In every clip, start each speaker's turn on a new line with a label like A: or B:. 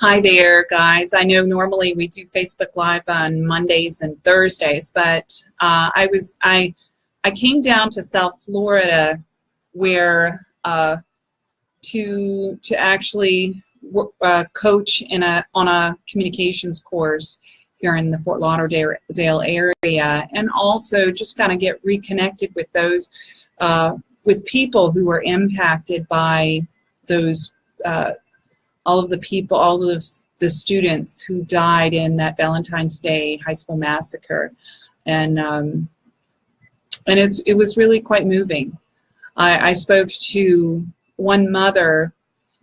A: Hi there, guys. I know normally we do Facebook Live on Mondays and Thursdays, but uh, I was I I came down to South Florida where uh, to to actually uh, coach in a on a communications course here in the Fort Lauderdale area, and also just kind of get reconnected with those uh, with people who were impacted by those uh, all of the people, all of the students who died in that Valentine's Day high school massacre, and um, and it's it was really quite moving. I, I spoke to one mother.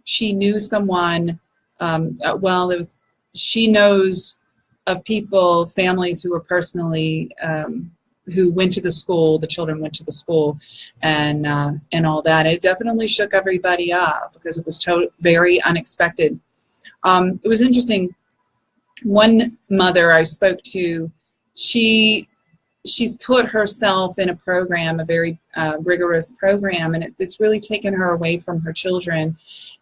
A: She knew someone. Um, uh, well, it was she knows of people, families who were personally um, who went to the school, the children went to the school, and uh, and all that. It definitely shook everybody up because it was to very unexpected. Um, it was interesting. One mother I spoke to, she she's put herself in a program, a very uh, rigorous program, and it, it's really taken her away from her children.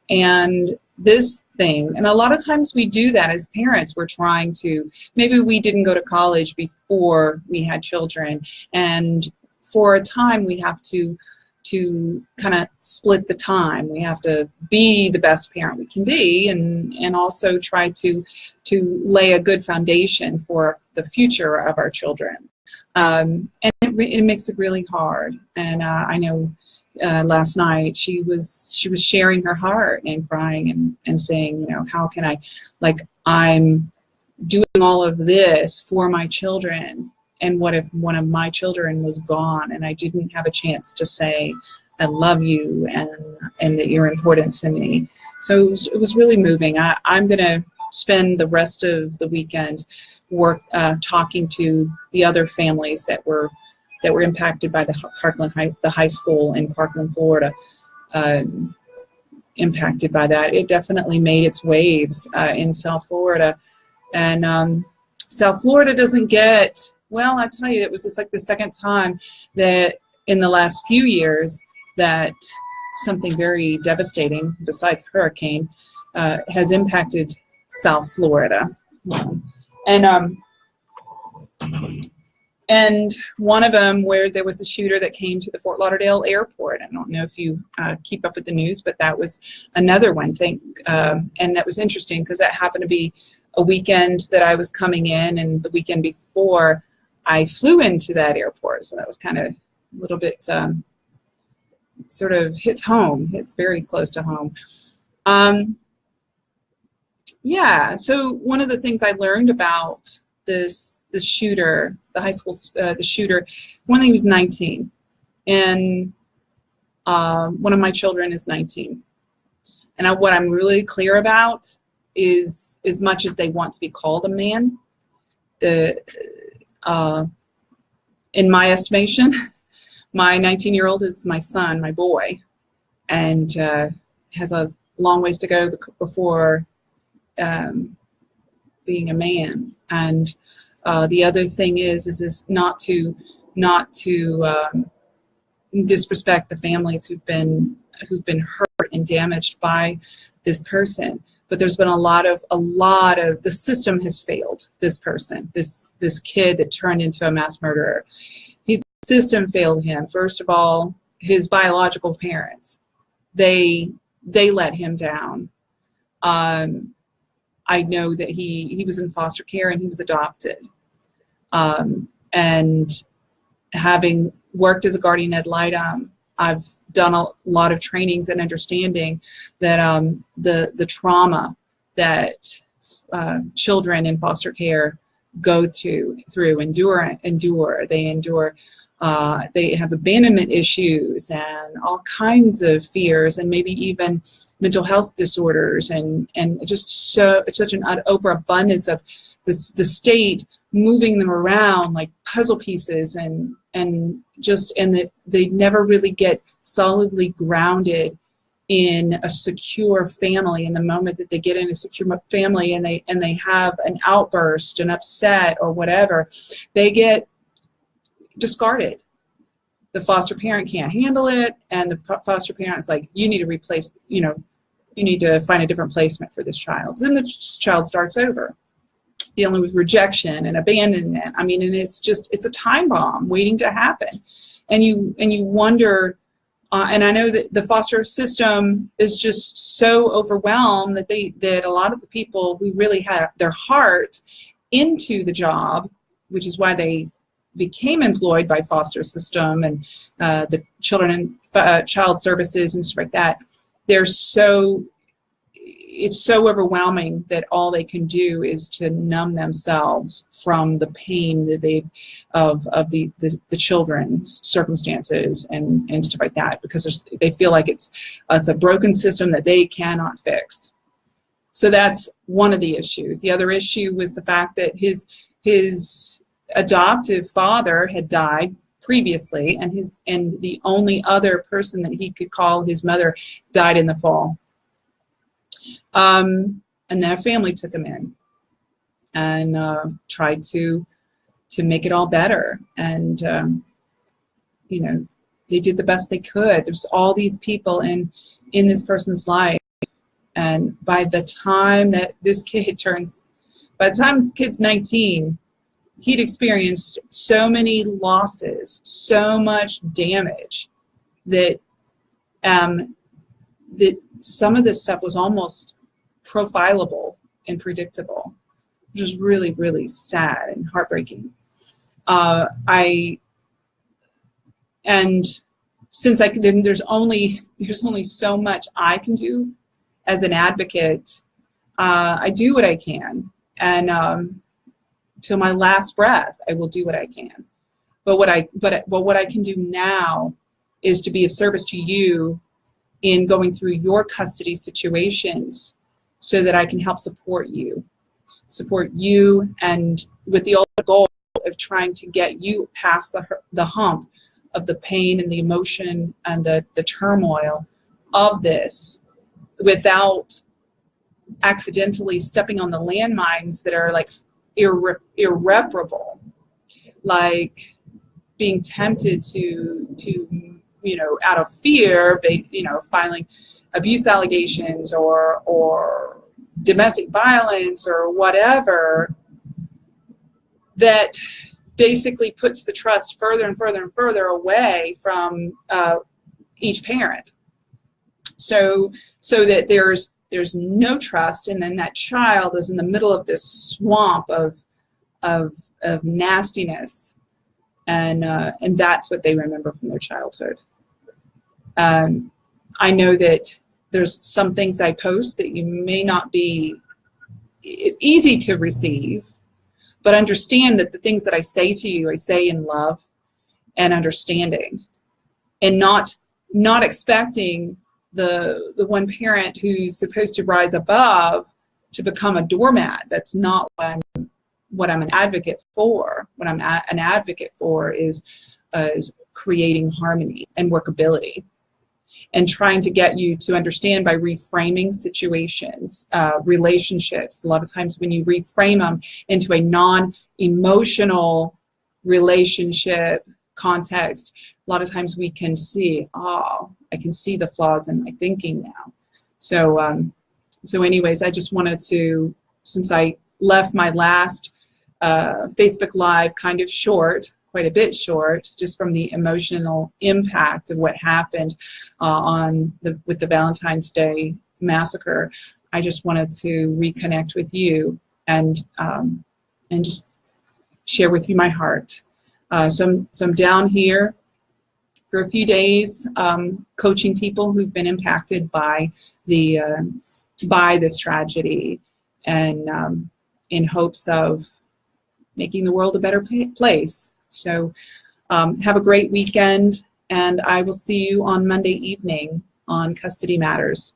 A: And this thing, and a lot of times we do that as parents. We're trying to, maybe we didn't go to college before we had children, and for a time we have to to kind of split the time. We have to be the best parent we can be and, and also try to, to lay a good foundation for the future of our children. Um, and it, it, makes it really hard. And uh, I know uh, last night she was she was sharing her heart and crying and, and saying, you know, how can I, like I'm doing all of this for my children and what if one of my children was gone and I didn't have a chance to say I love you and and that you're important to me. So it was, it was really moving. I, I'm going to spend the rest of the weekend work uh, talking to the other families that were that were impacted by the Parkland High, the high school in Parkland, Florida. Um, impacted by that. It definitely made its waves uh, in South Florida. And um, South Florida doesn't get, well, I tell you, it was just like the second time that in the last few years that something very devastating, besides hurricane, uh, has impacted South Florida. And um, and one of them where there was a shooter that came to the Fort Lauderdale airport. I don't know if you uh, keep up with the news, but that was another one thing. Um, and that was interesting because that happened to be a weekend that I was coming in and the weekend before I flew into that airport. So that was kind of a little bit um, sort of hits home, hits very close to home. Um, yeah, so one of the things I learned about this the shooter, the high school, uh, the shooter, when he was 19, and uh, one of my children is 19. And I, what I'm really clear about is, as much as they want to be called a man, the uh, in my estimation, my 19-year-old is my son, my boy, and uh, has a long ways to go before um, being a man. And uh, the other thing is, is, is not to, not to um, disrespect the families who've been, who've been hurt and damaged by this person. But there's been a lot of, a lot of, the system has failed this person, this, this kid that turned into a mass murderer. He, the system failed him. First of all, his biological parents, they, they let him down. Um, I know that he, he was in foster care and he was adopted. Um, and having worked as a guardian ad litem, I've done a lot of trainings and understanding that um, the, the trauma that uh, children in foster care go to through endure endure they endure uh, they have abandonment issues and all kinds of fears and maybe even mental health disorders and, and just so, such an overabundance of the, the state moving them around like puzzle pieces and, and just, and that they never really get solidly grounded in a secure family in the moment that they get in a secure family and they and they have an outburst an upset or whatever they get discarded the foster parent can't handle it and the foster parent is like you need to replace you know you need to find a different placement for this child. Then the child starts over, dealing with rejection and abandonment. I mean, and it's just, it's a time bomb waiting to happen. And you, and you wonder, uh, and I know that the foster system is just so overwhelmed that they, that a lot of the people who really have their heart into the job, which is why they became employed by foster system and uh, the children and uh, child services and stuff like that, they're so it's so overwhelming that all they can do is to numb themselves from the pain that they of of the, the, the children's circumstances and and stuff like that because they feel like it's it's a broken system that they cannot fix. So that's one of the issues. The other issue was the fact that his his adoptive father had died previously and his and the only other person that he could call his mother died in the fall. Um, and then a family took him in and uh, tried to to make it all better. And um, you know they did the best they could. There's all these people in in this person's life. And by the time that this kid turns by the time the kid's 19 he'd experienced so many losses, so much damage that um, that some of this stuff was almost profilable and predictable, which was really, really sad and heartbreaking. Uh, I and since I then there's only there's only so much I can do as an advocate. Uh, I do what I can, and um, till my last breath, I will do what I can. But what I but but what I can do now is to be of service to you in going through your custody situations so that I can help support you. Support you and with the ultimate goal of trying to get you past the, the hump of the pain and the emotion and the, the turmoil of this without accidentally stepping on the landmines that are like irre irreparable, like being tempted to to you know out of fear, you know, filing abuse allegations or or domestic violence or whatever that basically puts the trust further and further and further away from uh, each parent. So so that there's there's no trust and then that child is in the middle of this swamp of of, of nastiness. And uh, and that's what they remember from their childhood. Um, I know that there's some things I post that you may not be easy to receive but understand that the things that I say to you I say in love and understanding and not not expecting the the one parent who's supposed to rise above to become a doormat. That's not what I'm, what I'm an advocate for. What I'm a, an advocate for is, uh, is creating harmony and workability and trying to get you to understand by reframing situations, uh, relationships. A lot of times when you reframe them into a non-emotional relationship context, lot of times we can see, oh, I can see the flaws in my thinking now. So, um, so anyways, I just wanted to, since I left my last uh, Facebook Live kind of short, quite a bit short, just from the emotional impact of what happened uh, on the with the Valentine's Day massacre. I just wanted to reconnect with you and um, and just share with you my heart. Uh, so, I'm, so I'm down here for a few days um, coaching people who've been impacted by the uh, by this tragedy and um, in hopes of making the world a better place. So um, have a great weekend and I will see you on Monday evening on Custody Matters.